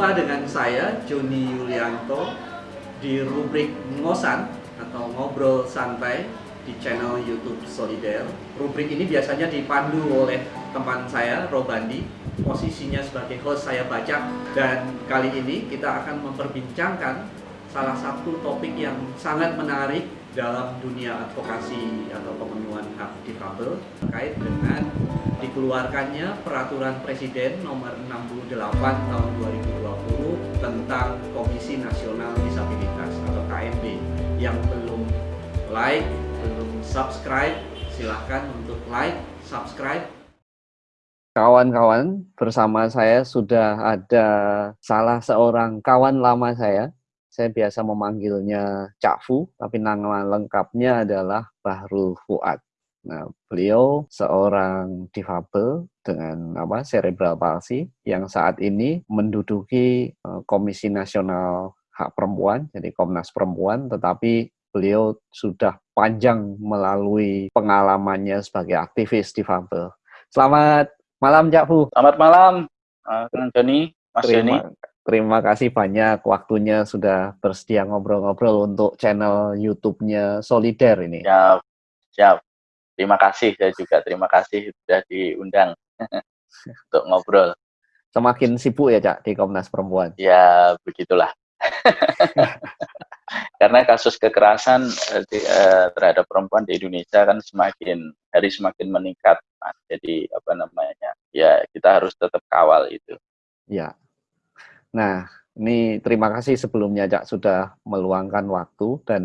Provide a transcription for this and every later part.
Jumpa dengan saya, Joni Yulianto, di rubrik Ngosan atau Ngobrol Santai di channel YouTube Solider. Rubrik ini biasanya dipandu oleh teman saya, Robandi. Posisinya sebagai host saya baca dan kali ini kita akan memperbincangkan salah satu topik yang sangat menarik dalam dunia advokasi atau pemenuhan hak difabel terkait dengan dikeluarkannya peraturan presiden nomor 68 tahun 2020 tentang Komisi Nasional Disabilitas atau KND yang belum like, belum subscribe, silahkan untuk like, subscribe. Kawan-kawan, bersama saya sudah ada salah seorang kawan lama saya, saya biasa memanggilnya Cak Fu, tapi nama lengkapnya adalah Bahrul Fuad. Nah, beliau seorang difabel dengan apa cerebral palsy yang saat ini menduduki uh, Komisi Nasional Hak Perempuan, jadi Komnas Perempuan, tetapi beliau sudah panjang melalui pengalamannya sebagai aktivis difabel. Selamat malam, Cak Fu. Selamat malam, Kang Joni, Mas Joni. Terima kasih banyak waktunya sudah bersedia ngobrol-ngobrol untuk channel YouTube-nya Solider ini. Siap, siap. Terima kasih, saya juga terima kasih sudah diundang untuk ngobrol. Semakin sibuk ya, Cak, di Komnas Perempuan? Ya, begitulah. Karena kasus kekerasan eh, terhadap perempuan di Indonesia kan semakin hari semakin meningkat. Jadi apa namanya? Ya, kita harus tetap kawal itu. Ya, Nah, ini terima kasih sebelumnya Cak sudah meluangkan waktu dan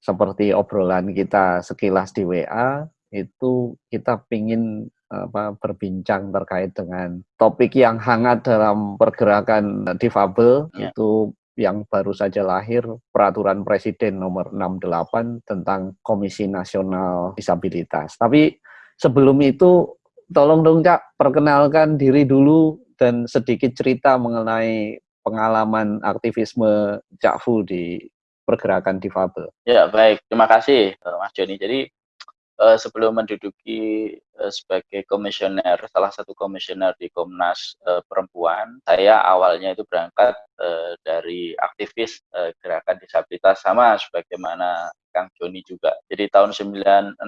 seperti obrolan kita sekilas di WA itu kita ingin apa, berbincang terkait dengan topik yang hangat dalam pergerakan difabel ya. itu yang baru saja lahir peraturan presiden nomor 68 tentang Komisi Nasional Disabilitas. Tapi sebelum itu tolong dong Cak perkenalkan diri dulu dan sedikit cerita mengenai pengalaman aktivisme Cak Fu di pergerakan difabel. Ya, baik. Terima kasih, Mas Joni. Jadi, uh, sebelum menduduki uh, sebagai komisioner, salah satu komisioner di Komnas uh, Perempuan, saya awalnya itu berangkat dari aktivis gerakan disabilitas sama sebagaimana Kang Joni juga. Jadi tahun 96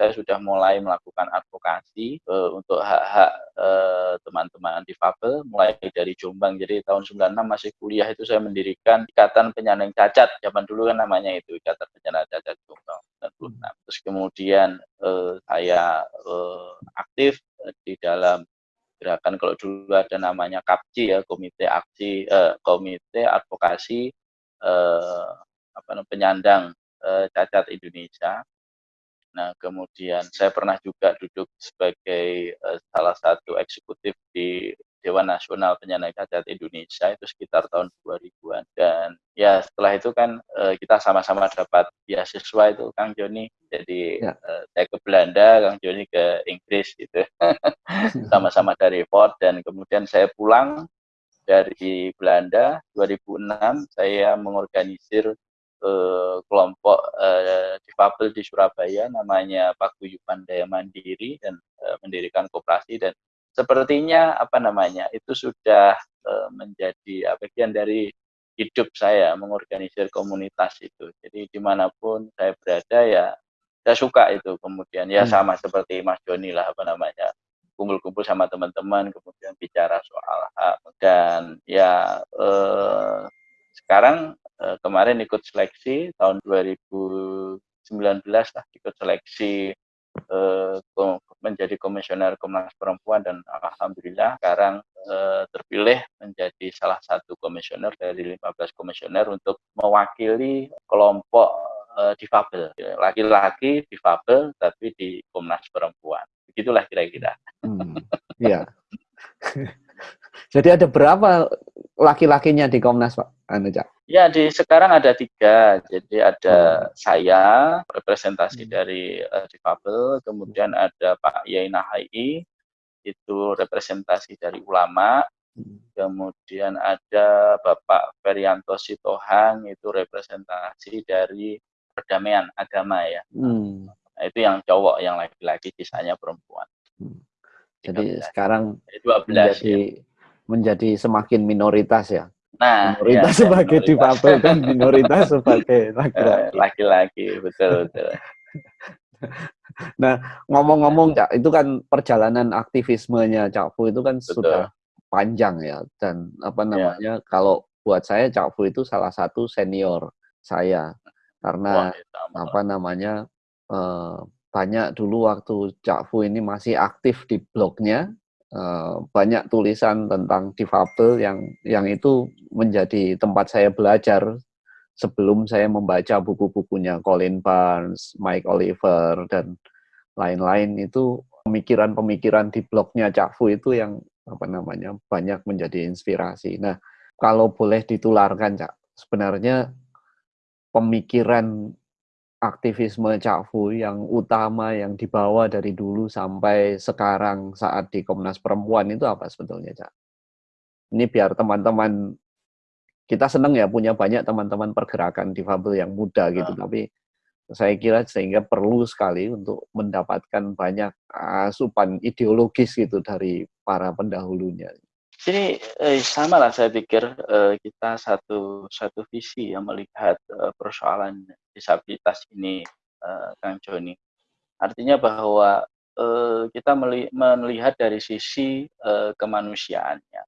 saya sudah mulai melakukan advokasi untuk hak-hak uh, teman-teman difabel mulai dari Jombang. Jadi tahun 96 masih kuliah itu saya mendirikan Ikatan Penyandang Cacat. Zaman dulu kan namanya itu Ikatan Penyandang Cacat Jombang 96. Terus kemudian uh, saya uh, aktif di dalam gerakan kalau dulu ada namanya KAPCI ya komite aksi eh, komite advokasi eh, apa penyandang uh, cacat Indonesia. Nah, kemudian saya pernah juga duduk sebagai uh, salah satu eksekutif di Dewan Nasional Penyandang Cacat Indonesia itu sekitar tahun 2000-an dan ya setelah itu kan uh, kita sama-sama dapat beasiswa itu Kang Joni jadi ya. uh, saya ke Belanda Kang Joni ke Inggris gitu sama-sama dari Ford dan kemudian saya pulang dari Belanda 2006 saya mengorganisir eh, kelompok eh, difabel di Surabaya namanya Paguyuban Daya Mandiri dan eh, mendirikan koperasi dan sepertinya apa namanya itu sudah eh, menjadi bagian dari hidup saya mengorganisir komunitas itu. Jadi di mana pun saya berada ya saya suka itu kemudian ya hmm. sama seperti Mas Joni lah apa namanya kumpul-kumpul sama teman-teman kemudian bicara soal hak dan ya eh, sekarang eh, kemarin ikut seleksi tahun 2019 lah ikut seleksi eh, menjadi komisioner Komnas Perempuan dan alhamdulillah sekarang eh, terpilih menjadi salah satu komisioner dari 15 komisioner untuk mewakili kelompok eh, difabel laki-laki difabel tapi di Komnas Perempuan begitulah kira-kira. Hmm, iya. Jadi ada berapa laki-lakinya di Komnas Pak? Anu, Ya, di sekarang ada tiga. Jadi ada hmm. saya, representasi hmm. dari uh, difabel, kemudian ada Pak Yai Nahai, itu representasi dari ulama, hmm. kemudian ada Bapak Ferianto Sitohang, itu representasi dari perdamaian agama ya. Hmm. Nah, itu yang cowok, yang laki-laki, sisanya perempuan. Hmm. Jadi 13. sekarang 12 menjadi, ya menjadi semakin minoritas ya. Nah, minoritas ya, sebagai minoritas. difabel dan minoritas sebagai laki-laki. Laki-laki, betul betul. nah, ngomong-ngomong Cak, itu kan perjalanan aktivismenya Cak Fu itu kan betul. sudah panjang ya dan apa ya. namanya ya. kalau buat saya Cak Fu itu salah satu senior saya karena Wah, ya, apa namanya eh, banyak dulu waktu Cak Fu ini masih aktif di blognya eh, banyak tulisan tentang difabel yang yang itu menjadi tempat saya belajar sebelum saya membaca buku-bukunya Colin Barnes, Mike Oliver dan lain-lain itu pemikiran-pemikiran di blognya Cak Fu itu yang apa namanya banyak menjadi inspirasi. Nah, kalau boleh ditularkan Cak, sebenarnya pemikiran aktivisme Cak Fu yang utama yang dibawa dari dulu sampai sekarang saat di Komnas Perempuan itu apa sebetulnya Cak? Ini biar teman-teman kita senang ya punya banyak teman-teman pergerakan difabel yang muda gitu, nah. tapi saya kira sehingga perlu sekali untuk mendapatkan banyak asupan ideologis gitu dari para pendahulunya. Ini eh, sama lah saya pikir eh, kita satu satu visi yang melihat eh, persoalan disabilitas ini, eh, Kang Joni. Artinya bahwa eh, kita melihat dari sisi eh, kemanusiaannya,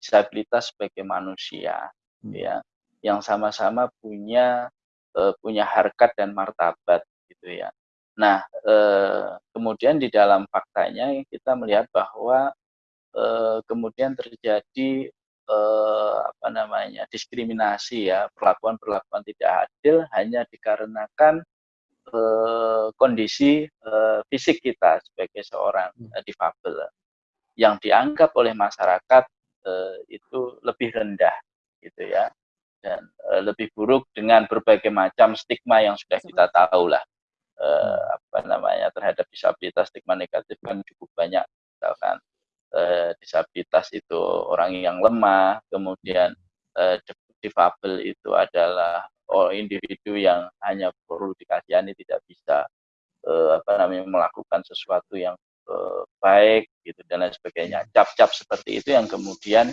disabilitas sebagai manusia, hmm. ya, yang sama-sama punya eh, punya harkat dan martabat, gitu ya. Nah, eh, kemudian di dalam faktanya kita melihat bahwa eh, kemudian terjadi eh, apa namanya diskriminasi ya perlakuan perlakuan tidak adil hanya dikarenakan eh, kondisi eh, fisik kita sebagai seorang hmm. eh, difabel. Yang dianggap oleh masyarakat eh, itu lebih rendah gitu ya dan eh, lebih buruk dengan berbagai macam stigma yang sudah kita tahu lah eh, apa namanya terhadap disabilitas stigma negatif kan cukup banyak misalkan eh, disabilitas itu orang yang lemah, kemudian eh, difabel itu adalah oh, individu yang hanya perlu dikasihani tidak bisa eh, apa namanya melakukan sesuatu yang eh, baik gitu dan lain sebagainya. Cap-cap seperti itu yang kemudian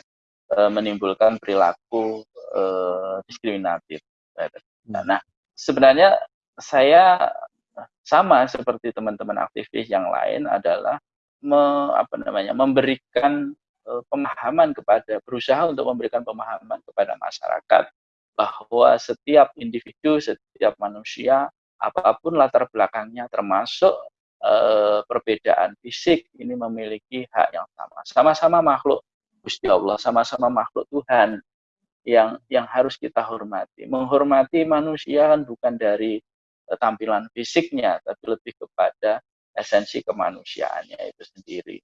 eh, menimbulkan perilaku eh, diskriminatif. Hmm. Nah, sebenarnya saya sama seperti teman-teman aktivis yang lain adalah me, apa namanya memberikan uh, pemahaman kepada berusaha untuk memberikan pemahaman kepada masyarakat bahwa setiap individu, setiap manusia apa pun latar belakangnya termasuk uh, perbedaan fisik ini memiliki hak yang sama. Sama-sama makhluk Gusti Allah, sama-sama makhluk Tuhan yang yang harus kita hormati. Menghormati manusia kan bukan dari uh, tampilan fisiknya, tapi lebih kepada esensi kemanusiaannya itu sendiri.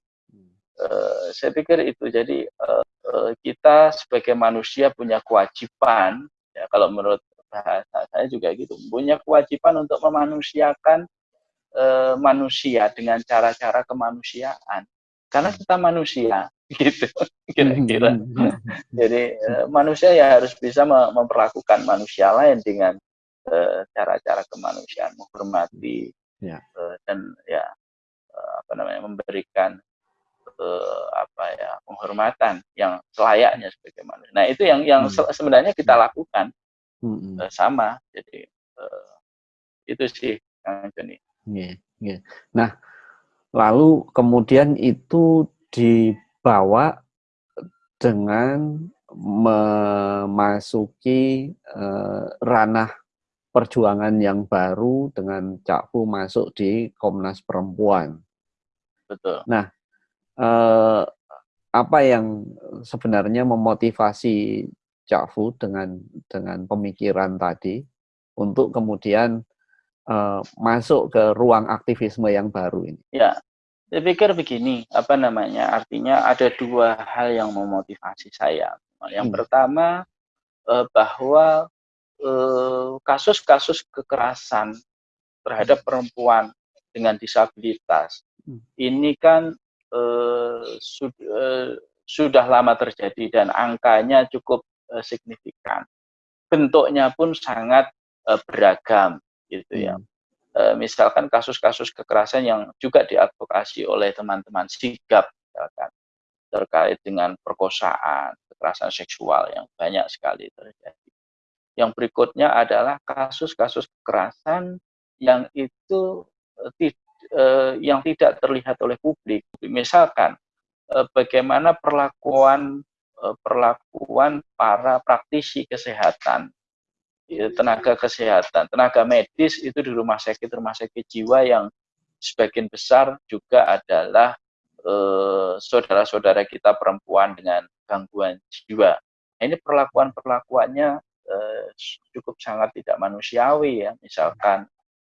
Uh, saya pikir itu. Jadi uh, uh, kita sebagai manusia punya kewajiban ya kalau menurut bahasa saya juga gitu punya kewajiban untuk memanusiakan uh, manusia dengan cara-cara kemanusiaan. Karena kita manusia gitu kira-kira. Jadi uh, manusia ya harus bisa memperlakukan manusia lain dengan cara-cara uh, kemanusiaan menghormati ya. uh, dan ya uh, apa namanya memberikan uh, apa ya penghormatan yang selayaknya sebagai manusia. Nah itu yang yang hmm. sebenarnya kita hmm. lakukan hmm. uh, sama. Jadi itu sih Kang Joni. Yeah, yeah. Nah lalu kemudian itu dibawa dengan memasuki uh, ranah perjuangan yang baru dengan Cak Fu masuk di Komnas Perempuan. Betul. Nah, eh, apa yang sebenarnya memotivasi Cak Fu dengan dengan pemikiran tadi untuk kemudian eh, masuk ke ruang aktivisme yang baru ini? Ya, saya pikir begini, apa namanya? Artinya ada dua hal yang memotivasi saya. Yang hmm. pertama eh, bahwa kasus-kasus kekerasan terhadap perempuan dengan disabilitas hmm. ini kan eh, sud, eh, sudah lama terjadi dan angkanya cukup eh, signifikan. Bentuknya pun sangat eh, beragam gitu ya. Hmm. Eh, misalkan kasus-kasus kekerasan yang juga diadvokasi oleh teman-teman sigap misalkan terkait dengan perkosaan, kekerasan seksual yang banyak sekali terjadi. Yang berikutnya adalah kasus-kasus kekerasan yang itu eh, eh, yang tidak terlihat oleh publik. Misalkan eh, bagaimana perlakuan perlakuan para praktisi kesehatan, ya, tenaga kesehatan, tenaga medis itu di rumah sakit rumah sakit jiwa yang sebagian besar juga adalah saudara-saudara kita perempuan dengan gangguan jiwa. Nah, ini perlakuan-perlakuannya eh, cukup sangat tidak manusiawi ya. Misalkan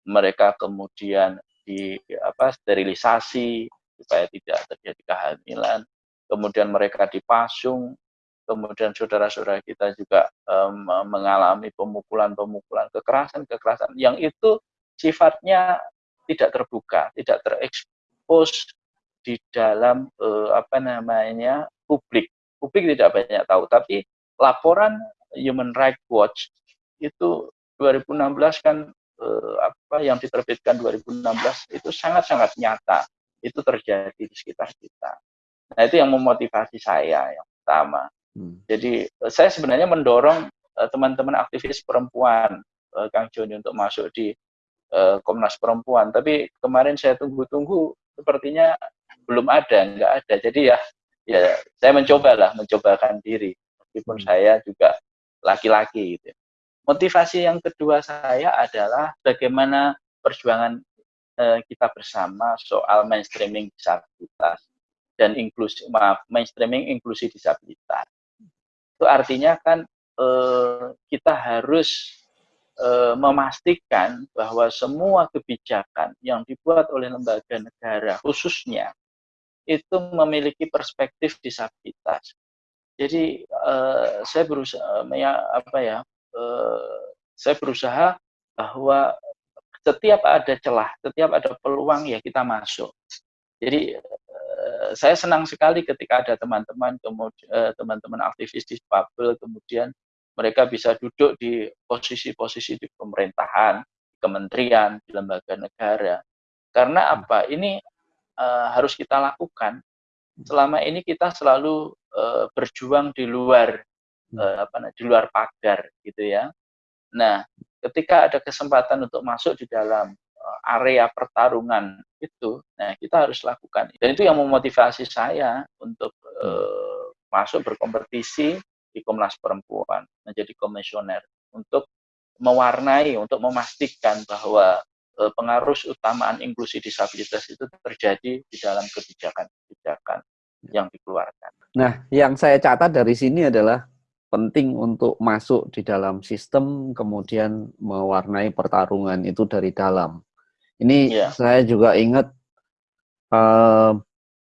mereka kemudian di apa sterilisasi supaya tidak terjadi kehamilan, kemudian mereka dipasung, kemudian saudara-saudara kita juga um, mengalami pemukulan-pemukulan, kekerasan-kekerasan yang itu sifatnya tidak terbuka, tidak terekspos di dalam uh, apa namanya publik. Publik tidak banyak tahu, tapi laporan Human Rights Watch itu 2016 kan uh, apa yang diterbitkan 2016 itu sangat-sangat nyata itu terjadi di sekitar kita. Nah itu yang memotivasi saya yang pertama. Hmm. Jadi saya sebenarnya mendorong teman-teman uh, aktivis perempuan Kang Joni untuk masuk di Komnas Perempuan. Tapi kemarin saya tunggu-tunggu, sepertinya belum ada, nggak ada. Jadi ya, ya saya mencoba lah, mencobakan diri. Meskipun hmm. saya juga laki-laki gitu. Motivasi yang kedua saya adalah bagaimana perjuangan uh, kita bersama soal mainstreaming disabilitas dan inklusi maaf mainstreaming inklusi disabilitas. Itu artinya kan uh, kita harus e, memastikan bahwa semua kebijakan yang dibuat oleh lembaga negara khususnya itu memiliki perspektif disabilitas. Jadi e, saya berusaha ya apa ya e, saya berusaha bahwa setiap ada celah, setiap ada peluang ya kita masuk. Jadi saya senang sekali ketika ada teman-teman kemudian teman-teman aktivis di Babel kemudian mereka bisa duduk di posisi-posisi di pemerintahan, kementerian, di lembaga negara. Karena hmm. apa? Ini uh, harus kita lakukan. Selama ini kita selalu uh, berjuang di luar uh, apa di luar pagar gitu ya. Nah, ketika ada kesempatan untuk masuk di dalam area pertarungan itu, nah kita harus lakukan. Dan itu yang memotivasi saya untuk uh, masuk berkompetisi di Komnas Perempuan menjadi komisioner untuk mewarnai, untuk memastikan bahwa pengaruh utamaan inklusi disabilitas itu terjadi di dalam kebijakan-kebijakan yang dikeluarkan. Nah, yang saya catat dari sini adalah penting untuk masuk di dalam sistem, kemudian mewarnai pertarungan itu dari dalam. Ini ya. saya juga ingat eh,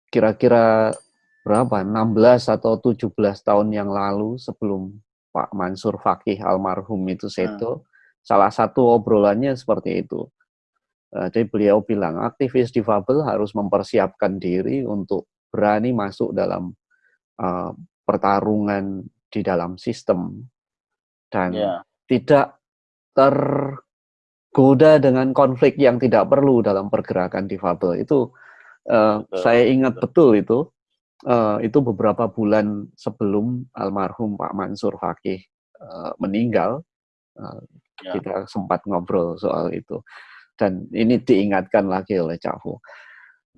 kira-kira berapa 16 atau 17 tahun yang lalu sebelum Pak Mansur Fakih almarhum itu seto hmm. salah satu obrolannya seperti itu uh, jadi beliau bilang aktivis difabel harus mempersiapkan diri untuk berani masuk dalam uh, pertarungan di dalam sistem dan yeah. tidak tergoda dengan konflik yang tidak perlu dalam pergerakan difabel itu uh, saya ingat betul itu uh, itu beberapa bulan sebelum almarhum Pak Mansur Fakih uh, meninggal, uh, ya. kita sempat ngobrol soal itu. Dan ini diingatkan lagi oleh Cak Fu.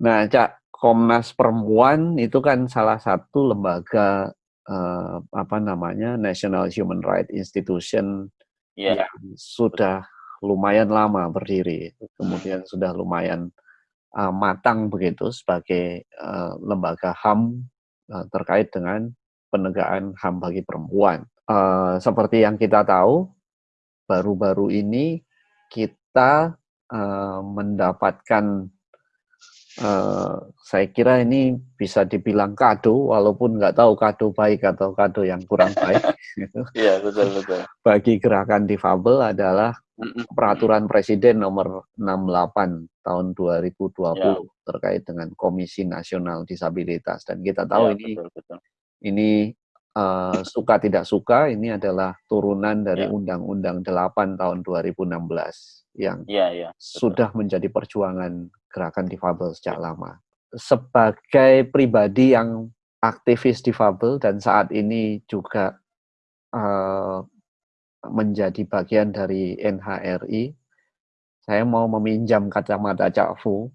Nah, Cak, Komnas Perempuan itu kan salah satu lembaga uh, apa namanya National Human Rights Institution yeah. yang sudah lumayan lama berdiri, kemudian sudah lumayan uh, matang begitu sebagai uh, lembaga HAM uh, terkait dengan penegakan HAM bagi perempuan. Uh, seperti yang kita tahu, baru-baru ini kita uh, mendapatkan, uh, saya kira ini bisa dibilang kado, walaupun nggak tahu kado baik atau kado yang kurang baik. Iya betul betul. Bagi gerakan difabel adalah peraturan Presiden nomor 68 tahun 2020 ya. terkait dengan Komisi Nasional Disabilitas dan kita tahu ya, ini betul, betul. ini uh, suka tidak suka ini adalah turunan dari ya. Undang-Undang ya. 8 tahun 2016 yang ya, ya, sudah menjadi perjuangan gerakan difabel sejak lama. Sebagai pribadi yang aktivis difabel dan saat ini juga uh, menjadi bagian dari NHRI, saya mau meminjam kacamata Cak Fu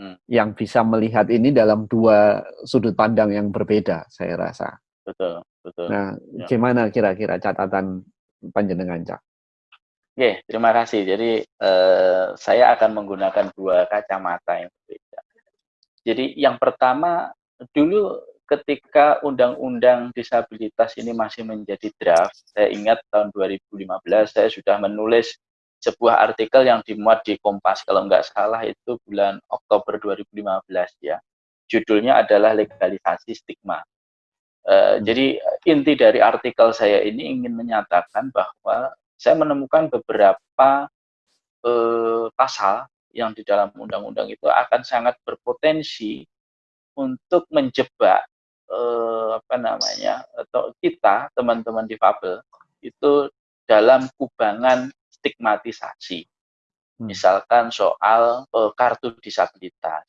hmm. yang bisa melihat ini dalam dua sudut pandang yang berbeda, saya rasa. Betul, betul. Nah, ya. gimana kira-kira catatan panjenengan, Cak? Oke, terima kasih. Jadi eh, saya akan menggunakan dua kacamata yang berbeda. Jadi yang pertama dulu ketika undang-undang disabilitas ini masih menjadi draft, saya ingat tahun 2015 saya sudah menulis sebuah artikel yang dimuat di Kompas kalau nggak salah itu bulan Oktober 2015 ya. Judulnya adalah legalisasi stigma. Uh, hmm. Jadi inti dari artikel saya ini ingin menyatakan bahwa saya menemukan beberapa uh, pasal yang di dalam undang-undang itu akan sangat berpotensi untuk menjebak eh, apa namanya atau kita teman-teman difabel itu dalam kubangan stigmatisasi. Hmm. Misalkan soal eh, kartu disabilitas,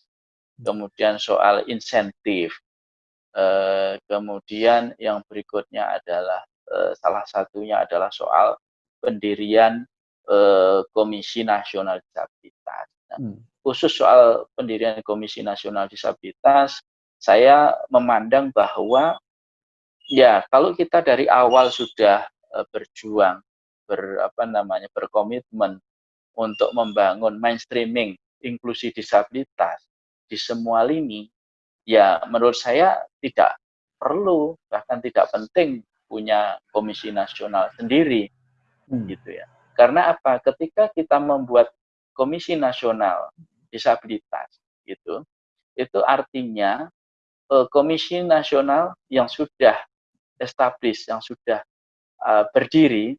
kemudian soal insentif, eh, kemudian yang berikutnya adalah eh, salah satunya adalah soal pendirian eh, Komisi Nasional Disabilitas. Nah, hmm khusus soal pendirian Komisi Nasional Disabilitas, saya memandang bahwa ya kalau kita dari awal sudah berjuang, ber apa namanya berkomitmen untuk membangun mainstreaming inklusi disabilitas di semua lini, ya menurut saya tidak perlu bahkan tidak penting punya komisi nasional sendiri, hmm. gitu ya. Karena apa? Ketika kita membuat komisi nasional disabilitas gitu itu artinya uh, komisi nasional yang sudah established yang sudah uh, berdiri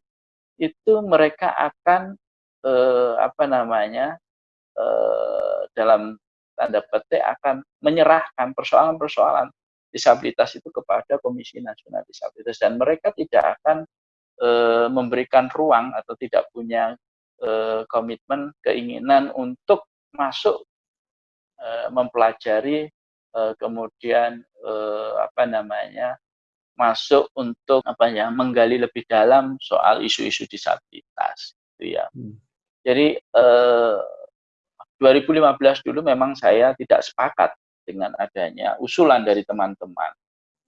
itu mereka akan uh, apa namanya uh, dalam tanda petik akan menyerahkan persoalan-persoalan disabilitas itu kepada Komisi Nasional Disabilitas dan mereka tidak akan e, memberikan ruang atau tidak punya e, komitmen keinginan untuk masuk uh, mempelajari uh, kemudian uh, apa namanya masuk untuk apa ya menggali lebih dalam soal isu-isu disabilitas gitu ya. Hmm. Jadi eh, 2015 dulu memang saya tidak sepakat dengan adanya usulan dari teman-teman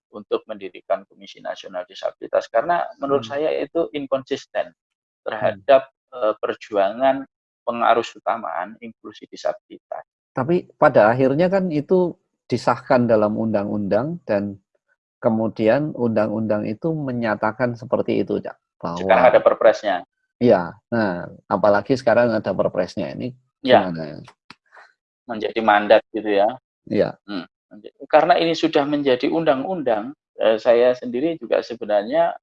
untuk mendirikan Komisi Nasional Disabilitas karena menurut hmm. saya itu inkonsisten terhadap hmm. eh, perjuangan pengaruh utamaan inklusi disabilitas. Tapi pada akhirnya kan itu disahkan dalam undang-undang dan kemudian undang-undang itu menyatakan seperti itu, Cak. Bahwa, sekarang ada perpresnya. Iya, nah apalagi sekarang ada perpresnya ini ya. Menjadi mandat gitu ya. Iya. Hmm. Karena ini sudah menjadi undang-undang, eh, saya sendiri juga sebenarnya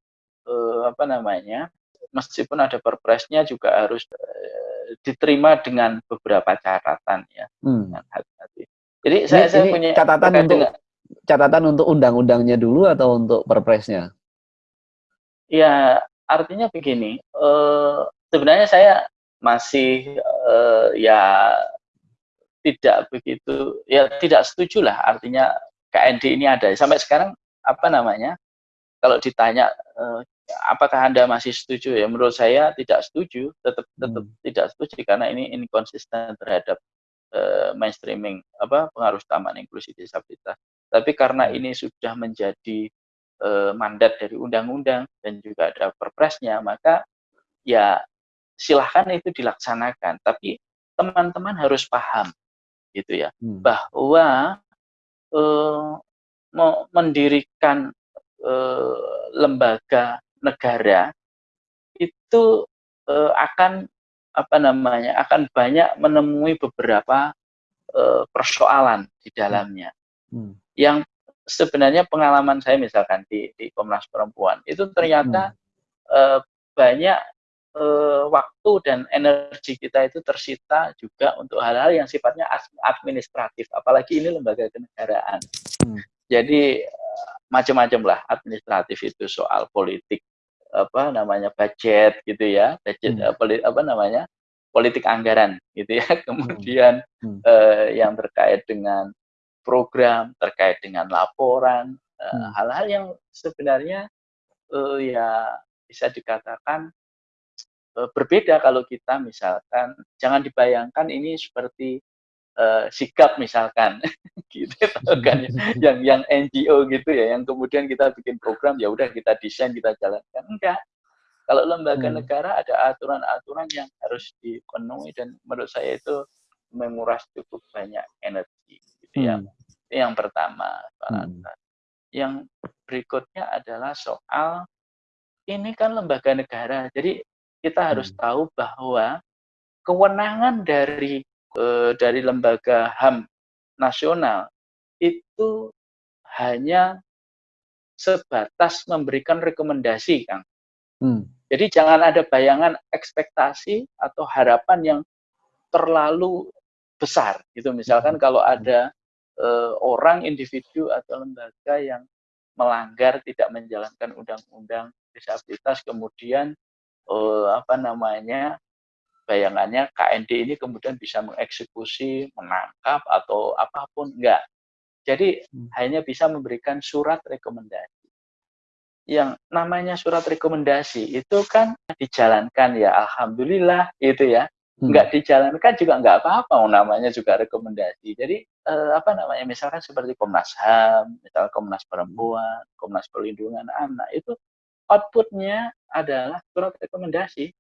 eh, apa namanya, meskipun ada perpresnya juga harus eh, diterima dengan beberapa catatan ya. Hmm. hati-hati. Jadi ini, saya, saya punya catatan untuk dengan, catatan untuk undang-undangnya dulu atau untuk perpresnya? Ya artinya begini, eh, sebenarnya saya masih eh, ya tidak begitu ya tidak setuju lah. Artinya KND ini ada. Sampai sekarang apa namanya kalau ditanya eh, apakah anda masih setuju? Ya menurut saya tidak setuju. Tetap tetap hmm. tidak setuju karena ini inkonsisten terhadap uh, mainstreaming apa pengaruh utama inklusi disabilitas. Tapi karena hmm. ini sudah menjadi uh, mandat dari undang-undang dan juga ada perpresnya maka ya silahkan itu dilaksanakan tapi teman-teman harus paham gitu ya hmm. bahwa uh, mendirikan uh, lembaga negara itu uh, akan apa namanya akan banyak menemui beberapa uh, persoalan di dalamnya hmm. yang sebenarnya pengalaman saya misalkan di, di Komnas Perempuan itu ternyata hmm. uh, banyak uh, waktu dan energi kita itu tersita juga untuk hal-hal yang sifatnya administratif apalagi ini lembaga kenegaraan hmm. jadi macam-macam lah administratif itu soal politik apa namanya budget gitu ya budget hmm. uh, apa namanya politik anggaran gitu ya kemudian hmm. Hmm. Uh, yang terkait dengan program, terkait dengan laporan, eh, Hmm. hal-hal yang sebenarnya uh, ya bisa dikatakan berbeda kalau kita misalkan jangan dibayangkan ini seperti uh, sikap misalkan gitu kan ya. yang yang NGO gitu ya yang kemudian kita bikin program ya udah kita desain kita jalankan enggak kalau lembaga hmm. negara ada aturan-aturan yang harus dipenuhi dan menurut saya itu menguras cukup banyak energi gitu ya. hmm. ya yang pertama hmm. yang berikutnya adalah soal ini kan lembaga negara jadi kita harus hmm. tahu bahwa kewenangan dari eh, dari lembaga HAM nasional itu hanya sebatas memberikan rekomendasi, Kang. Hmm. Jadi jangan ada bayangan ekspektasi atau harapan yang terlalu besar gitu. Misalkan hmm. kalau ada uh, orang, individu atau lembaga yang melanggar tidak menjalankan undang-undang disabilitas, kemudian uh, apa namanya bayangannya KND ini kemudian bisa mengeksekusi, menangkap atau apa pun enggak. Jadi hmm. hanya bisa memberikan surat rekomendasi yang namanya surat rekomendasi itu kan dijalankan ya alhamdulillah itu ya hmm. nggak dijalankan juga nggak apa-apa namanya juga rekomendasi jadi eh, apa namanya misalkan seperti Komnas HAM misal Komnas Perempuan Komnas Perlindungan Anak itu outputnya adalah surat rekomendasi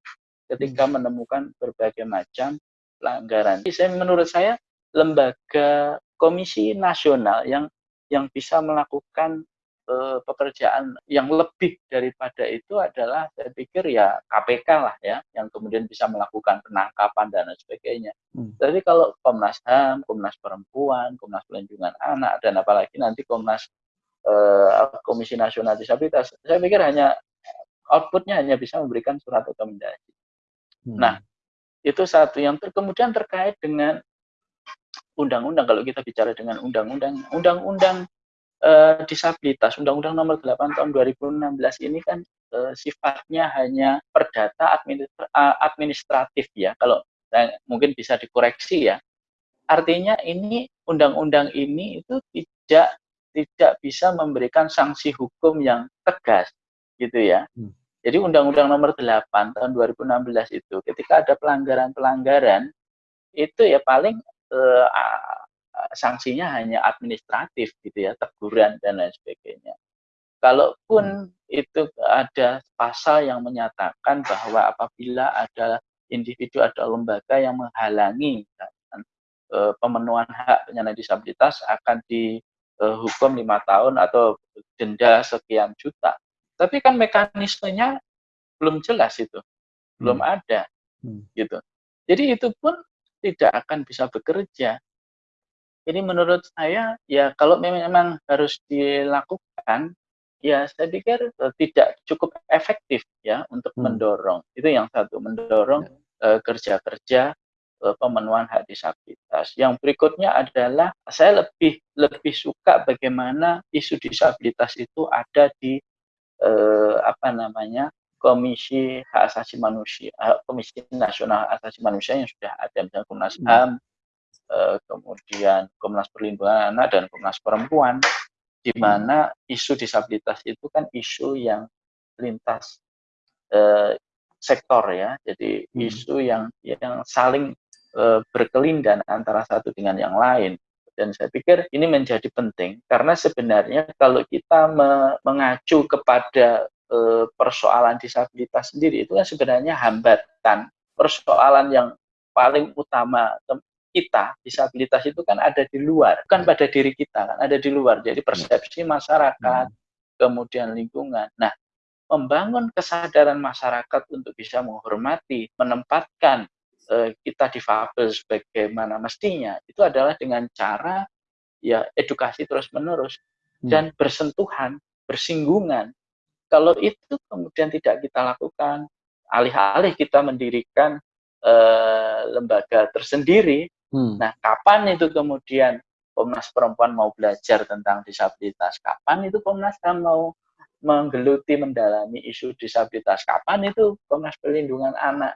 ketika hmm. menemukan berbagai macam pelanggaran saya menurut saya lembaga komisi nasional yang yang bisa melakukan eh, pekerjaan yang lebih daripada itu adalah saya pikir ya KPK lah ya yang kemudian bisa melakukan penangkapan dan sebagainya. Hmm. Jadi kalau Komnas HAM, Komnas Perempuan, Komnas Perlindungan Anak dan apalagi nanti Komnas eh, Komisi Nasional Disabilitas, saya pikir hanya outputnya hanya bisa memberikan surat rekomendasi. Hmm. Nah itu satu yang ter kemudian terkait dengan undang-undang kalau kita bicara dengan undang-undang undang-undang uh, disabilitas Undang-Undang Nomor 8 Tahun 2016 ini kan uh, sifatnya hanya perdata administra uh, administratif ya. Kalau uh, mungkin bisa dikoreksi ya. Artinya ini undang-undang ini itu tidak tidak bisa memberikan sanksi hukum yang tegas gitu ya. Hmm. Jadi Undang-Undang Nomor 8 Tahun 2016 itu ketika ada pelanggaran-pelanggaran itu ya paling uh, sanksinya hanya administratif gitu ya, teguran dan lain sebagainya. Kalaupun hmm. itu ada pasal yang menyatakan bahwa apabila ada individu atau lembaga yang menghalangi kan, pemenuhan hak penyandang disabilitas akan dihukum lima tahun atau denda sekian juta. Tapi kan mekanismenya belum jelas itu, belum hmm. ada, hmm. gitu. Jadi itu pun tidak akan bisa bekerja ini menurut saya ya kalau memang harus dilakukan ya saya pikir uh, tidak cukup efektif ya untuk hmm. mendorong itu yang satu mendorong ya. uh, kerja-kerja uh, pemenuhan hak disabilitas. Yang berikutnya adalah saya lebih lebih suka bagaimana isu disabilitas itu ada di uh, apa namanya Komisi Hak Asasi Manusia, Komisi Nasional Hak Asasi Manusia yang sudah ada misalnya Komnas hmm. HAM, Eh, kemudian Komnas Perlindungan Anak dan Komnas Perempuan, di hmm. mana isu disabilitas itu kan isu yang lintas eh, sektor ya, jadi hmm. isu yang yang saling eh, berkelindan antara satu dengan yang lain. Dan saya pikir ini menjadi penting karena sebenarnya kalau kita me mengacu kepada eh, persoalan disabilitas sendiri itu kan sebenarnya hambatan persoalan yang paling utama kita disabilitas itu kan ada di luar, bukan pada diri kita kan ada di luar. Jadi persepsi masyarakat, hmm. kemudian lingkungan. Nah, membangun kesadaran masyarakat untuk bisa menghormati, menempatkan kita difabel sebagaimana mestinya itu adalah dengan cara ya edukasi terus menerus hmm. dan bersentuhan, bersinggungan. Kalau itu kemudian tidak kita lakukan, alih-alih kita mendirikan eh, lembaga tersendiri Hmm. Nah, kapan itu kemudian Komnas Perempuan mau belajar tentang disabilitas? Kapan itu Komnas HAM mau menggeluti mendalami isu disabilitas? Kapan itu Komnas Perlindungan Anak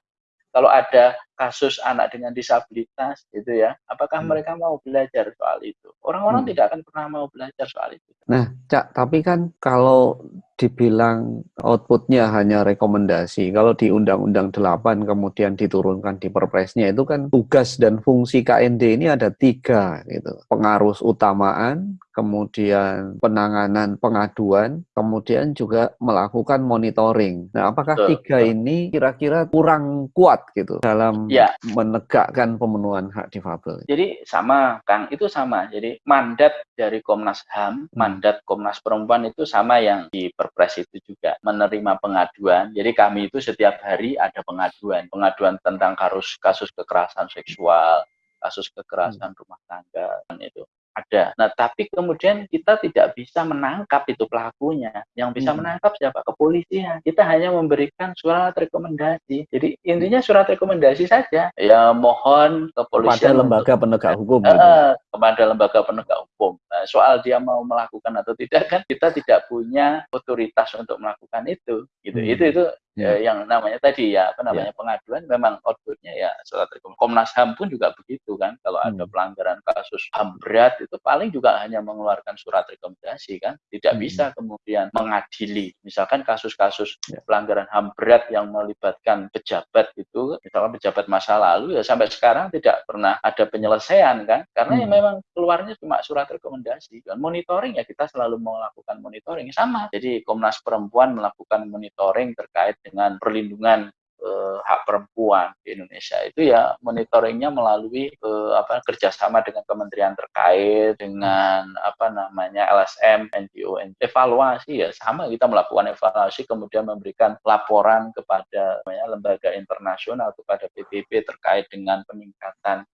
kalau ada kasus anak dengan disabilitas gitu ya, apakah hmm. mereka mau belajar soal itu? Orang-orang hmm. tidak akan pernah mau belajar soal itu. Nah, Cak, tapi kan kalau dibilang outputnya hanya rekomendasi, kalau di Undang-Undang 8 kemudian diturunkan di Perpresnya itu kan tugas dan fungsi KND ini ada tiga gitu. Pengaruh utamaan, kemudian penanganan pengaduan, kemudian juga melakukan monitoring. Nah, apakah betul, tiga betul. ini kira-kira kurang kuat gitu dalam ya. menegakkan pemenuhan hak difabel? Jadi sama, Kang, itu sama. Jadi mandat dari Komnas HAM, hmm. mandat Komnas Perempuan itu sama yang di Perpres itu juga menerima pengaduan. Jadi kami itu setiap hari ada pengaduan, pengaduan tentang kasus kasus kekerasan seksual, kasus kekerasan hmm. rumah tangga itu ada. Nah, tapi kemudian kita tidak bisa menangkap itu pelakunya. Yang bisa hmm. menangkap siapa? Kepolisian. Kita hanya memberikan surat rekomendasi. Jadi intinya surat rekomendasi saja. Ya mohon kepolisian kepada lembaga penegak hukum. Uh. Kepada lembaga penegak hukum. Nah, soal dia mau melakukan atau tidak kan kita tidak punya otoritas untuk melakukan itu. Gitu. Hmm. Itu itu yeah. Ya. yang namanya tadi ya apa namanya yeah. pengaduan memang outputnya ya surat rekomendasi. Komnas HAM pun juga begitu kan. Kalau hmm. ada pelanggaran kasus HAM berat itu paling juga hanya mengeluarkan surat rekomendasi kan tidak hmm. bisa kemudian mengadili misalkan kasus-kasus ya. pelanggaran HAM berat yang melibatkan pejabat itu misalkan pejabat masa lalu ya sampai sekarang tidak pernah ada penyelesaian kan karena ya hmm. ya memang keluarnya cuma surat rekomendasi. Dan monitoring ya kita selalu melakukan monitoring. Sama jadi Komnas Perempuan melakukan monitoring terkait dengan perlindungan uh, hak perempuan di Indonesia. Itu ya monitoringnya melalui uh, apa kerjasama dengan kementerian terkait dengan apa namanya LSM NGO evaluasi ya sama kita melakukan evaluasi kemudian memberikan laporan kepada namanya, lembaga internasional kepada PBB terkait dengan peningkatan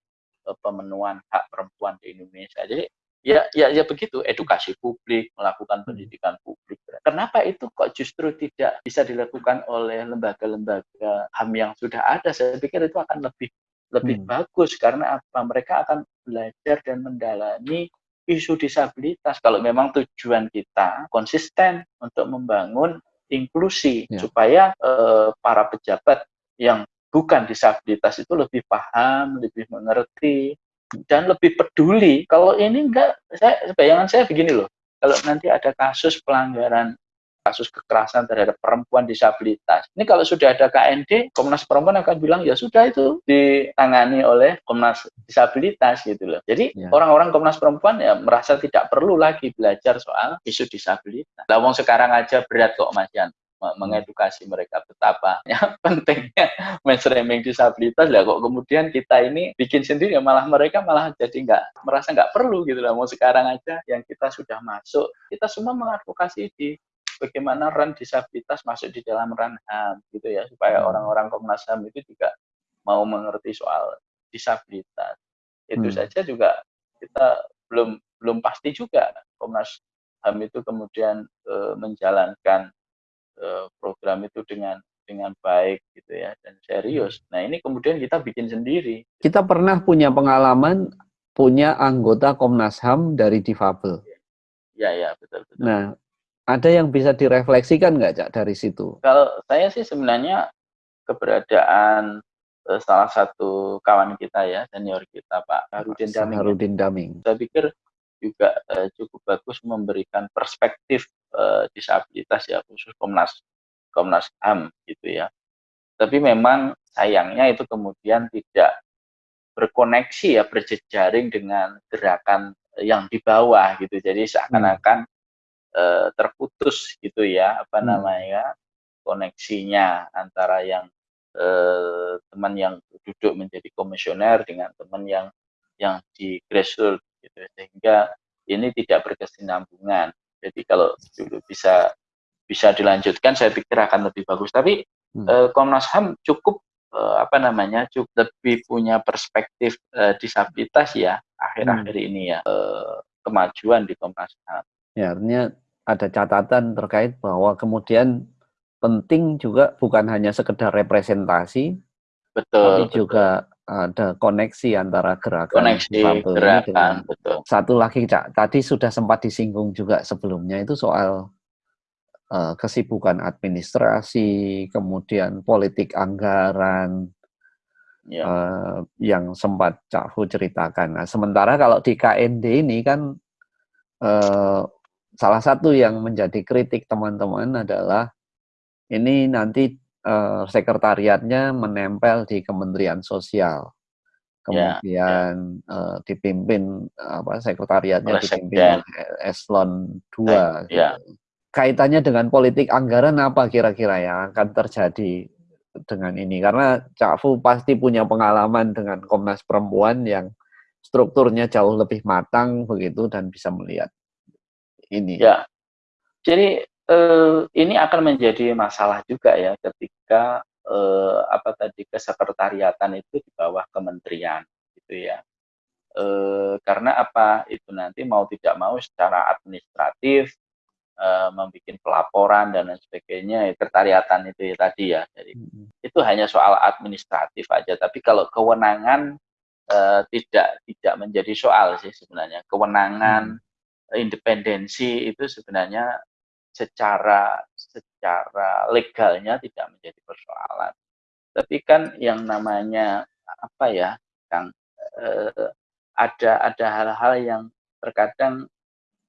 pemenuhan hak perempuan di Indonesia. Jadi ya ya ya begitu. Edukasi publik melakukan hmm. pendidikan publik. Kenapa itu kok justru tidak bisa dilakukan oleh lembaga-lembaga HAM yang sudah ada? Saya pikir itu akan lebih lebih hmm. bagus. Karena apa? Mereka akan belajar dan mendalami isu disabilitas. Kalau memang tujuan kita konsisten untuk membangun inklusi ya. supaya eh, para pejabat yang bukan disabilitas itu lebih paham, lebih mengerti, dan lebih peduli. Kalau ini enggak, saya bayangan saya begini loh. Kalau nanti ada kasus pelanggaran kasus kekerasan terhadap perempuan disabilitas. Ini kalau sudah ada KND, Komnas Perempuan akan bilang ya sudah itu ditangani oleh Komnas Disabilitas gitu loh. Jadi ya. orang-orang ya. Komnas Perempuan ya merasa tidak perlu lagi belajar soal isu disabilitas. Lah sekarang aja berat kok Mas Yan mengedukasi mereka betapa ya, pentingnya mainstreaming disabilitas lah kok kemudian kita ini bikin sendiri ya malah mereka malah jadi nggak merasa nggak perlu gitu lah mau sekarang aja yang kita sudah masuk kita semua mengadvokasi di bagaimana ran disabilitas masuk di dalam ran HAM gitu ya supaya hmm. orang-orang Komnas HAM itu juga mau mengerti soal disabilitas itu hmm. saja juga kita belum belum pasti juga Komnas HAM itu kemudian e, menjalankan program itu dengan dengan baik gitu ya dan serius. Nah ini kemudian kita bikin sendiri. Kita pernah punya pengalaman punya anggota Komnas HAM dari difabel. Ya ya betul betul. Nah ada yang bisa direfleksikan nggak cak dari situ? Kalau saya sih sebenarnya keberadaan uh, salah satu kawan kita ya senior kita Pak Harudin Daming. Harudin Daming. Saya pikir juga uh, cukup bagus memberikan perspektif uh, disabilitas ya khusus Komnas Komnas HAM gitu ya. Tapi memang sayangnya itu kemudian tidak berkoneksi ya berjejaring dengan gerakan yang di bawah gitu. Jadi seakan-akan hmm. uh, terputus gitu ya apa hmm. namanya koneksinya antara yang uh, teman yang duduk menjadi komisioner dengan teman yang yang di grassroots gitu sehingga ini tidak berkesinambungan jadi kalau dulu bisa bisa dilanjutkan saya pikir akan lebih bagus tapi hmm. eh, Komnas HAM cukup eh, apa namanya cukup lebih punya perspektif eh, disabilitas ya akhir-akhir hmm. ini ya eh, kemajuan di Komnas HAM ya artinya ada catatan terkait bahwa kemudian penting juga bukan hanya sekedar representasi betul tapi betul. juga ada koneksi antara gerakan koneksi gerakan betul. satu lagi cak tadi sudah sempat disinggung juga sebelumnya itu soal uh, kesibukan administrasi kemudian politik anggaran Ya. eh, yang sempat Cak Fu ceritakan. Nah, sementara kalau di KND ini kan eh, salah satu yang menjadi kritik teman-teman adalah ini nanti eh, sekretariatnya menempel di Kementerian Sosial. Ya, Kemudian eh, dipimpin apa sekretariatnya Oleh dipimpin oleh eselon 2 Ya. gitu. Kaitannya dengan politik anggaran apa kira-kira yang akan terjadi dengan ini? Karena Cak Fu pasti punya pengalaman dengan Komnas Perempuan yang strukturnya jauh lebih matang begitu dan bisa melihat ini. Ya, jadi eh, ini akan menjadi masalah juga ya ketika eh, apa tadi kesekretariatan itu di bawah kementerian gitu ya. Eh, karena apa itu nanti mau tidak mau secara administratif eh, membuat pelaporan dan lain sebagainya sekretariatan itu ya tadi ya. Jadi Mm-mm. itu hanya soal administratif aja. Tapi kalau kewenangan eh, tidak tidak menjadi soal sih sebenarnya. Kewenangan independensi itu sebenarnya secara secara legalnya tidak menjadi persoalan. Tapi kan yang namanya apa ya, Kang, eh, ada ada hal-hal yang terkadang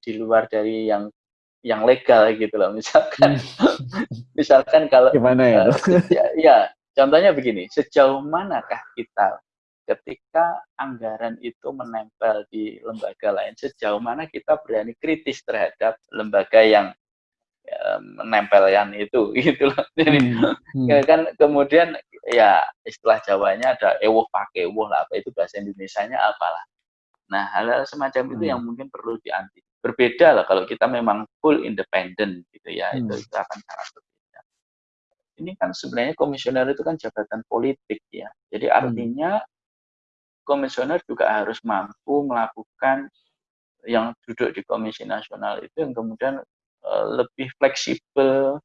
di luar dari yang yang legal gitu loh. Misalkan misalkan kalau Gimana ya? Eh, ya, ya, contohnya begini, sejauh manakah kita ketika anggaran itu menempel di lembaga lain, sejauh mana kita berani kritis terhadap lembaga yang menempelkan itu, gitu loh. Jadi Hmm. ya kan kemudian ya istilah Jawanya ada ewuh pakai ewuh lah, apa itu bahasa Indonesianya apalah. Nah, hal-hal semacam itu Hmm. yang mungkin perlu dianti. Berbeda lah kalau kita memang full independen gitu ya, itu, Hmm. itu akan sangat berbeda. Ini kan sebenarnya komisioner itu kan jabatan politik ya. Jadi Hmm. artinya komisioner juga harus mampu melakukan yang duduk di komisi nasional itu yang kemudian lebih fleksibel,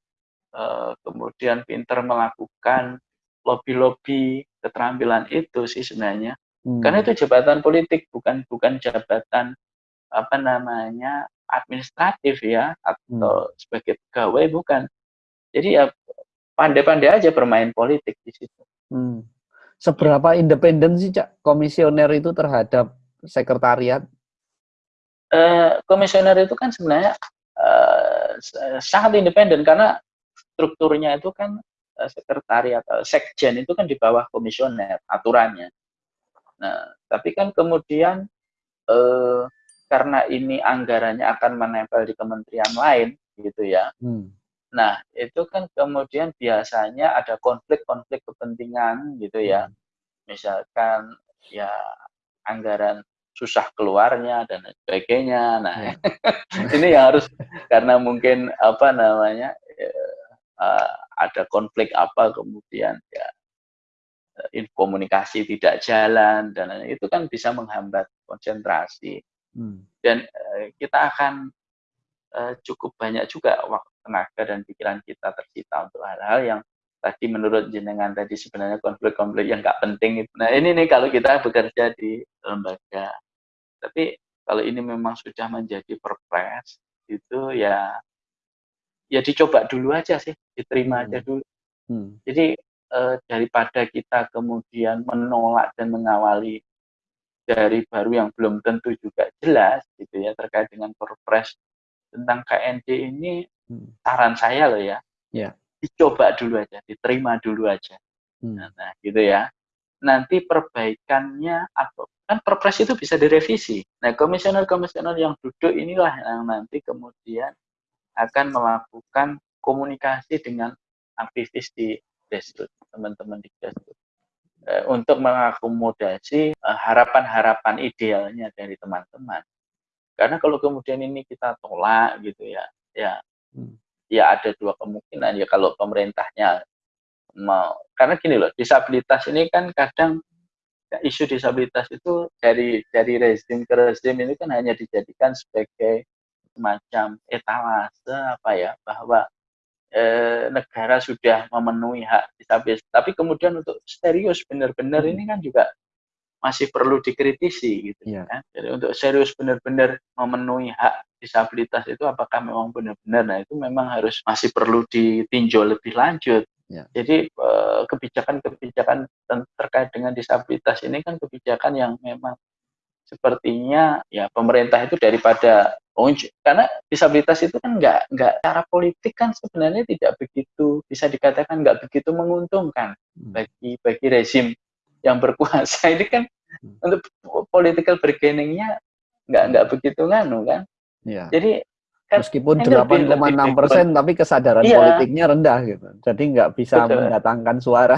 eh, kemudian pintar melakukan lobby-lobby keterampilan itu sih sebenarnya. Hmm. Karena itu jabatan politik bukan bukan jabatan apa namanya administratif ya atau sebagai pegawai bukan. Jadi ya pandai-pandai aja bermain politik di situ. Hmm. Seberapa independen sih Cak komisioner itu terhadap sekretariat? Eh, komisioner itu kan sebenarnya eh, s- sangat independen karena strukturnya itu kan eh, sekretariat eh, sekjen itu kan di bawah komisioner aturannya. Nah, tapi kan kemudian eh, karena ini anggarannya akan menempel di kementerian lain gitu ya. Hmm. Nah, itu kan kemudian biasanya ada konflik-konflik kepentingan gitu ya. Misalkan ya anggaran susah keluarnya dan sebagainya. Nah, Ya. ini yang harus karena mungkin apa namanya eh, ada konflik apa kemudian ya eh, komunikasi tidak jalan dan itu kan bisa menghambat konsentrasi Hmm. dan eh, kita akan eh, cukup banyak juga waktu tenaga dan pikiran kita tersita untuk hal-hal yang tadi menurut jenengan tadi sebenarnya konflik-konflik yang nggak penting itu. Nah ini nih kalau kita bekerja di lembaga, tapi kalau ini memang sudah menjadi perpres itu ya ya dicoba dulu aja sih, diterima aja Hmm. dulu. Hmm. Jadi eh, daripada kita kemudian menolak dan mengawali dari baru yang belum tentu juga jelas gitu ya terkait dengan perpres tentang KND ini Hmm. saran saya loh ya. Ya. Dicoba dulu aja, diterima dulu aja. Hmm. Nah, nah, gitu ya. Nanti perbaikannya atau kan perpres itu bisa direvisi. Nah, komisioner-komisioner yang duduk inilah yang nanti kemudian akan melakukan komunikasi dengan aktivis di Desrut, teman-teman di Desrut. Eh, untuk mengakomodasi eh, harapan-harapan idealnya dari teman-teman. Karena kalau kemudian ini kita tolak gitu ya, ya Hmm. ya ada dua kemungkinan ya kalau pemerintahnya mau karena gini loh disabilitas ini kan kadang isu disabilitas itu dari dari rezim ke rezim ini kan hanya dijadikan sebagai semacam etalase apa ya bahwa eh, negara sudah memenuhi hak disabilitas tapi kemudian untuk serius benar-benar Hmm. ini kan juga masih perlu dikritisi gitu Iya. kan jadi untuk serius benar-benar memenuhi hak disabilitas itu apakah memang benar-benar nah itu memang harus masih perlu ditinjau lebih lanjut Ya. Jadi eh, kebijakan-kebijakan terkait dengan disabilitas ini kan kebijakan yang memang sepertinya ya pemerintah itu daripada karena disabilitas itu kan nggak nggak cara politik kan sebenarnya tidak begitu bisa dikatakan nggak begitu menguntungkan hmm. bagi bagi rezim yang berkuasa ini kan hmm. untuk political bargainingnya nggak nggak begitu nganu kan ya. jadi Meskipun 8,6 persen, tapi kesadaran iya. politiknya rendah gitu. Jadi nggak bisa Betul. mendatangkan suara.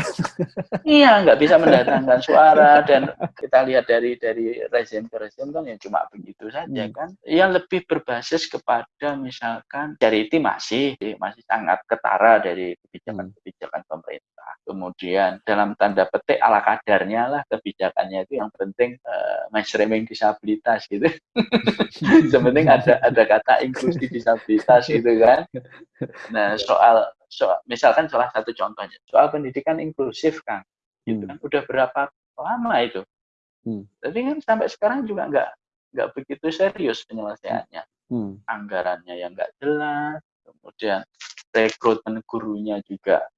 iya, nggak bisa mendatangkan suara dan kita lihat dari dari rezim ke rezim kan ya cuma begitu saja hmm. kan. Yang lebih berbasis kepada misalkan charity masih masih sangat ketara dari kebijakan-kebijakan pemerintah. Kemudian dalam tanda petik ala kadarnya lah kebijakannya itu yang penting uh, mainstreaming disabilitas gitu. Sebenarnya ada ada kata inklusi di disabilitas gitu kan. Nah soal soal misalkan salah satu contohnya soal pendidikan inklusif kan, gitu kan udah berapa lama itu. Hmm. Tapi kan sampai sekarang juga nggak nggak begitu serius penyelesaiannya. Hmm. Anggarannya yang nggak jelas, kemudian rekrutmen gurunya juga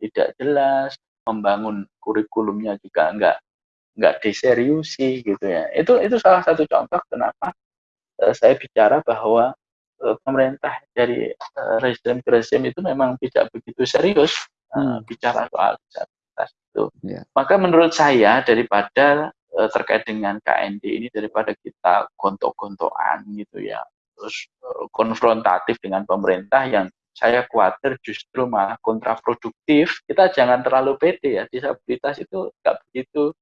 tidak jelas, membangun kurikulumnya juga nggak nggak diseriusi gitu ya. Itu itu salah satu contoh kenapa uh, saya bicara bahwa Eh, pemerintah dari uh, rezim ke rezim itu memang tidak begitu serius uh, bicara soal disabilitas itu. Yeah. Maka menurut saya daripada uh, terkait dengan KND ini daripada kita gontok-gontokan gitu ya, terus uh, konfrontatif dengan pemerintah yang saya khawatir justru malah kontraproduktif. Kita jangan terlalu pede ya, disabilitas itu nggak begitu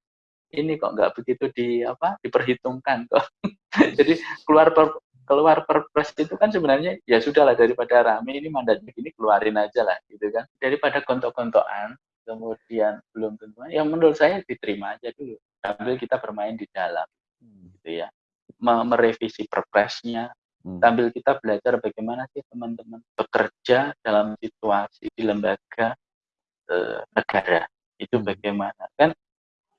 ini kok nggak begitu di apa diperhitungkan kok. Jadi keluar per, keluar perpres itu kan sebenarnya ya sudahlah daripada rame ini mandatnya gini keluarin aja lah gitu kan daripada kontok-kontokan kemudian belum tentu yang menurut saya diterima aja dulu sambil kita bermain di dalam hmm. gitu ya merevisi perpresnya hmm. sambil kita belajar bagaimana sih teman-teman bekerja dalam situasi di lembaga eh, negara itu hmm. bagaimana kan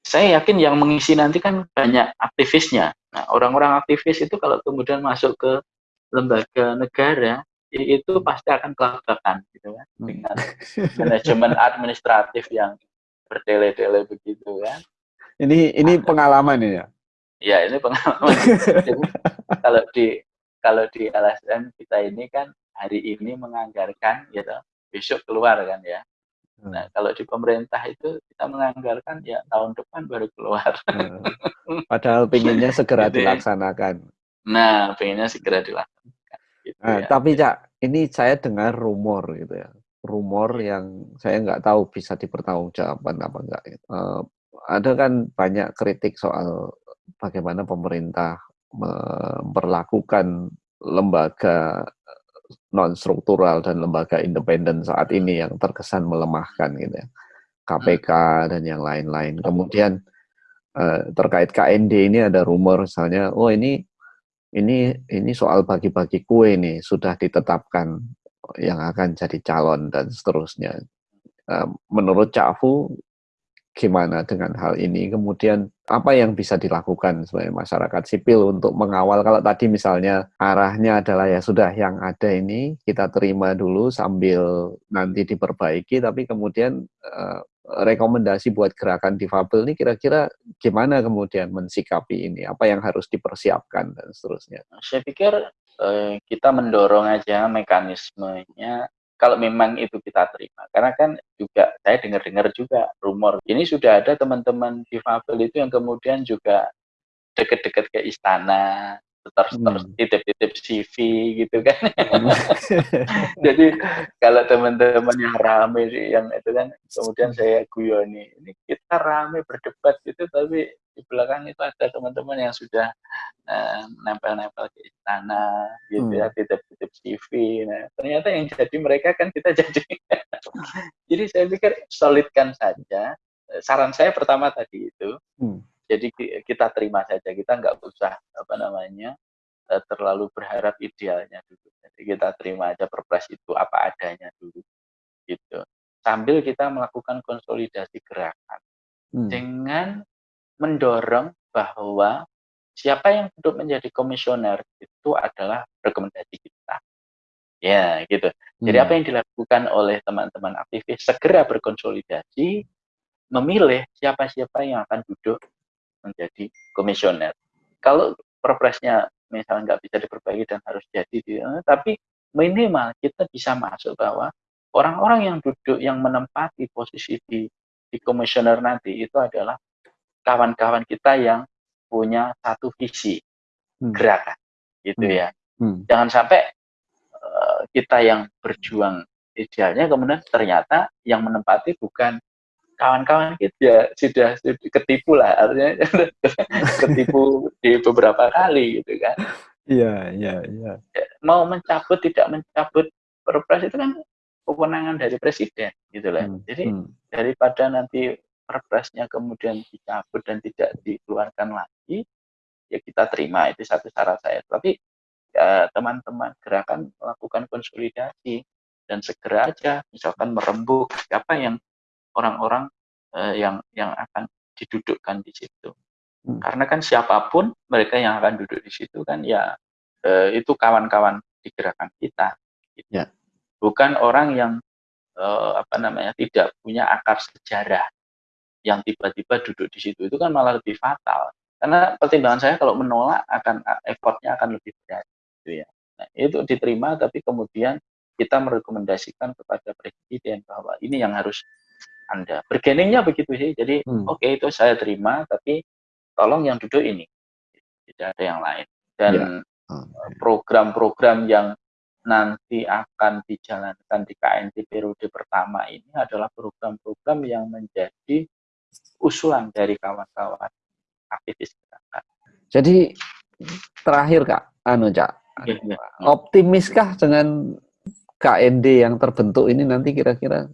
saya yakin yang mengisi nanti kan banyak aktivisnya. Nah, orang-orang aktivis itu kalau kemudian masuk ke lembaga negara itu pasti akan kelabakan gitu kan hmm. dengan manajemen administratif yang bertele-tele begitu kan. Ini ini pengalaman ya. Ya, ini pengalaman. Jadi, kalau di kalau di LSM kita ini kan hari ini menganggarkan gitu, besok keluar kan ya. Hmm. Nah, kalau di pemerintah itu kita menganggarkan ya tahun depan baru keluar. Hmm. Padahal pinginnya segera Jadi, dilaksanakan. Nah, pinginnya segera dilaksanakan. Gitu nah, ya. Tapi Cak, ini saya dengar rumor gitu ya. Rumor yang saya nggak tahu bisa dipertanggungjawabkan apa enggak. Uh, ada kan banyak kritik soal bagaimana pemerintah memperlakukan lembaga non struktural dan lembaga independen saat ini yang terkesan melemahkan gitu ya. KPK dan yang lain-lain. Kemudian eh, terkait KND ini ada rumor misalnya, oh ini ini ini soal bagi-bagi kue nih sudah ditetapkan yang akan jadi calon dan seterusnya. Eh, menurut Cafu gimana dengan hal ini? Kemudian apa yang bisa dilakukan sebagai masyarakat sipil untuk mengawal? Kalau tadi misalnya arahnya adalah ya sudah yang ada ini kita terima dulu sambil nanti diperbaiki tapi kemudian eh, rekomendasi buat gerakan difabel ini kira-kira gimana kemudian mensikapi ini? Apa yang harus dipersiapkan dan seterusnya? Saya pikir eh, kita mendorong aja mekanismenya kalau memang itu kita terima. Karena kan juga saya dengar-dengar juga rumor ini sudah ada teman-teman difabel itu yang kemudian juga deket-deket ke istana, terus terus hmm. titip-titip CV gitu kan. Hmm. Jadi kalau teman-teman yang rame yang itu kan kemudian saya guyoni, ini kita rame berdebat gitu tapi di belakang itu ada teman-teman yang sudah uh, nempel-nempel ke istana gitu ya, hmm. ya titip-titip CV nah ternyata yang jadi mereka kan kita jadi jadi saya pikir solidkan saja saran saya pertama tadi itu hmm. Jadi kita terima saja kita nggak usah apa namanya eh, terlalu berharap idealnya dulu jadi kita terima aja perpres itu apa adanya dulu gitu sambil kita melakukan konsolidasi gerakan hmm. dengan mendorong bahwa siapa yang duduk menjadi komisioner itu adalah rekomendasi kita. Ya, gitu. Jadi Hmm. apa yang dilakukan oleh teman-teman aktivis segera berkonsolidasi, memilih siapa-siapa yang akan duduk menjadi komisioner. Kalau perpresnya misalnya nggak bisa diperbaiki dan harus jadi, di- eh, tapi minimal kita bisa masuk bahwa orang-orang yang duduk yang menempati posisi di di komisioner nanti itu adalah kawan-kawan kita yang punya satu visi Hmm. gerakan, gitu Hmm. ya. Hmm. Jangan sampai eh, kita yang berjuang idealnya kemudian ternyata yang menempati bukan kawan-kawan kita sudah, sudah ketipu lah artinya ketipu di beberapa kali gitu kan Iya, iya, iya. mau mencabut tidak mencabut perpres itu kan kewenangan dari presiden gitu lah Hmm. jadi Hmm. daripada nanti perpresnya kemudian dicabut dan tidak dikeluarkan lagi ya kita terima itu satu syarat saya tapi ya, teman-teman gerakan melakukan konsolidasi dan segera aja misalkan merembuk siapa yang orang-orang eh, yang yang akan didudukkan di situ Hmm. karena kan siapa pun mereka yang akan duduk di situ kan ya eh, itu kawan-kawan di gerakan kita gitu. Ya. bukan orang yang eh, apa namanya tidak punya akar sejarah yang tiba-tiba duduk di situ itu kan malah lebih fatal karena pertimbangan saya kalau menolak akan effortnya akan lebih berat gitu ya nah, itu diterima tapi kemudian kita merekomendasikan kepada presiden bahwa ini yang harus anda bergeningnya begitu sih jadi Hmm. oke itu saya terima tapi tolong yang duduk ini tidak ada yang lain dan Ya. Oke. program-program yang nanti akan dijalankan di KNT periode pertama ini adalah program-program yang menjadi usulan dari kawan-kawan aktivis gerakan. Jadi terakhir Kak, anu Cak, Iya, iya. optimiskah dengan KND yang terbentuk ini nanti kira-kira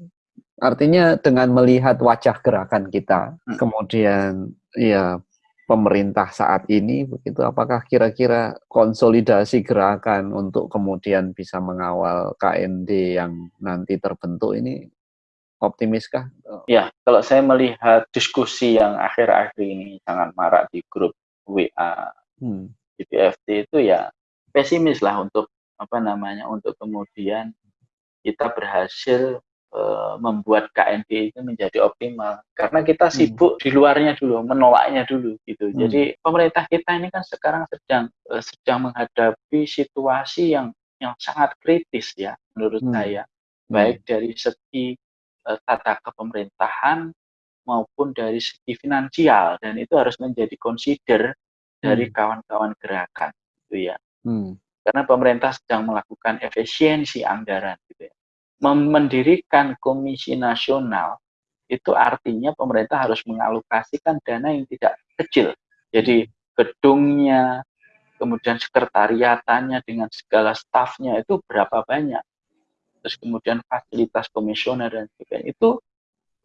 artinya dengan melihat wajah gerakan kita, Hmm. kemudian ya pemerintah saat ini begitu apakah kira-kira konsolidasi gerakan untuk kemudian bisa mengawal KND yang nanti terbentuk ini optimiskah? Ya, kalau saya melihat diskusi yang akhir-akhir ini sangat marak di grup WA Hmm. GPFT itu ya pesimis lah untuk apa namanya untuk kemudian kita berhasil eh, membuat KND itu menjadi optimal karena kita Hmm. sibuk di luarnya dulu menolaknya dulu gitu Hmm. jadi pemerintah kita ini kan sekarang sedang eh, sedang menghadapi situasi yang yang sangat kritis ya menurut Hmm. saya Hmm. baik dari segi eh, tata kepemerintahan maupun dari segi finansial dan itu harus menjadi consider dari Hmm. kawan-kawan gerakan gitu ya Hmm. karena pemerintah sedang melakukan efisiensi anggaran gitu ya. Mendirikan komisi nasional itu artinya pemerintah harus mengalokasikan dana yang tidak kecil. Jadi gedungnya, kemudian sekretariatannya dengan segala stafnya itu berapa banyak. Terus kemudian fasilitas komisioner dan sebagainya itu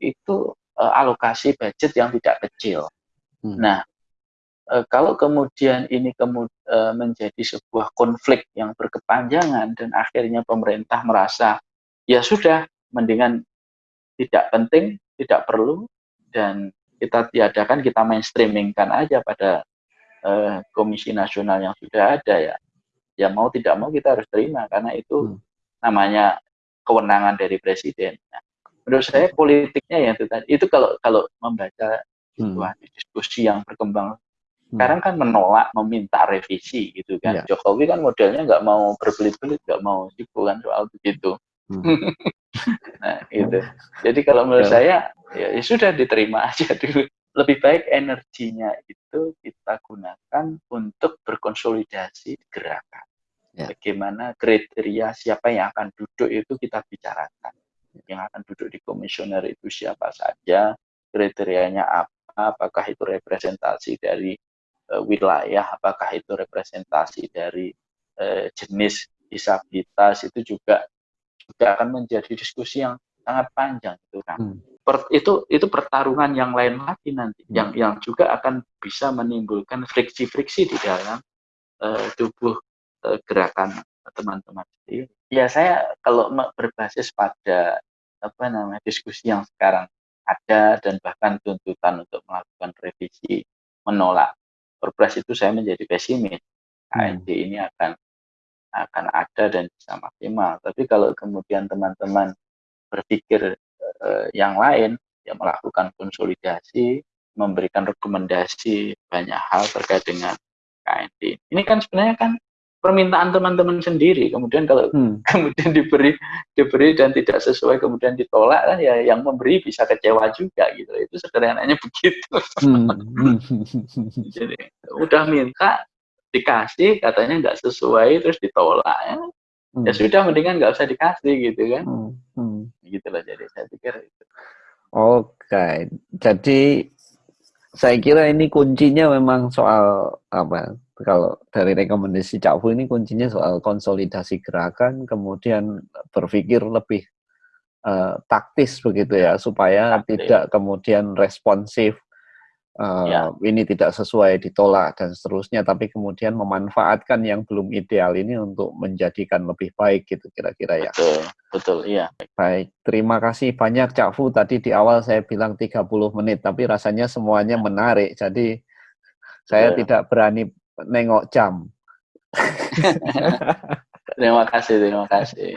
itu eh, alokasi budget yang tidak kecil. Hmm. Nah, eh, kalau kemudian ini eh, menjadi sebuah konflik yang berkepanjangan dan akhirnya pemerintah merasa ya sudah mendingan tidak penting, tidak perlu dan kita tiadakan, kita mainstreamingkan aja pada eh, komisi nasional yang sudah ada ya. Ya mau tidak mau kita harus terima karena itu Hmm. namanya kewenangan dari presiden. Nah, menurut saya politiknya ya itu tadi. Itu kalau kalau membaca Hmm. diskusi yang berkembang Hmm. sekarang kan menolak meminta revisi gitu kan Iya. Jokowi kan modelnya nggak mau berbelit-belit nggak mau sibuk kan soal begitu Hmm. nah itu jadi kalau menurut Ya. saya ya, ya sudah diterima aja dulu lebih baik energinya itu kita gunakan untuk berkonsolidasi gerakan Ya. bagaimana kriteria siapa yang akan duduk itu kita bicarakan yang akan duduk di komisioner itu siapa saja kriterianya apa apakah itu representasi dari eh, wilayah, apakah itu representasi dari eh, jenis disabilitas itu juga juga akan menjadi diskusi yang sangat panjang itu kan. Hmm. Per- itu itu pertarungan yang lain lagi nanti Hmm. yang yang juga akan bisa menimbulkan friksi-friksi di dalam eh, tubuh eh, gerakan teman-teman sendiri. Ya saya kalau berbasis pada apa namanya diskusi yang sekarang ada dan bahkan tuntutan untuk melakukan revisi menolak perpres itu saya menjadi pesimis Hmm. Ini akan akan ada dan bisa maksimal. Tapi kalau kemudian teman-teman berpikir uh, yang lain, ya melakukan konsolidasi, memberikan rekomendasi banyak hal terkait dengan KND. Ini kan sebenarnya kan permintaan teman-teman sendiri. Kemudian kalau hmm. kemudian diberi diberi dan tidak sesuai kemudian ditolak kan ya yang memberi bisa kecewa juga gitu. Itu sederhananya begitu. Hmm. Jadi udah minta dikasih katanya nggak sesuai terus ditolak ya. Hmm. Ya sudah mendingan nggak usah dikasih gitu kan. Hmm. Hmm. Gitu loh jadi saya pikir itu. Oke, jadi saya kira ini kuncinya memang soal apa kalau dari rekomendasi Cak Fu ini kuncinya soal konsolidasi gerakan, kemudian berpikir lebih uh, taktis begitu ya, supaya taktis. tidak kemudian responsif, uh, ya. ini tidak sesuai ditolak dan seterusnya, tapi kemudian memanfaatkan yang belum ideal ini untuk menjadikan lebih baik gitu kira-kira ya. Betul, betul, iya. Baik, terima kasih banyak Cak Fu. Tadi di awal saya bilang 30 menit, tapi rasanya semuanya menarik, jadi saya Betul. tidak berani nengok jam. terima kasih, terima kasih.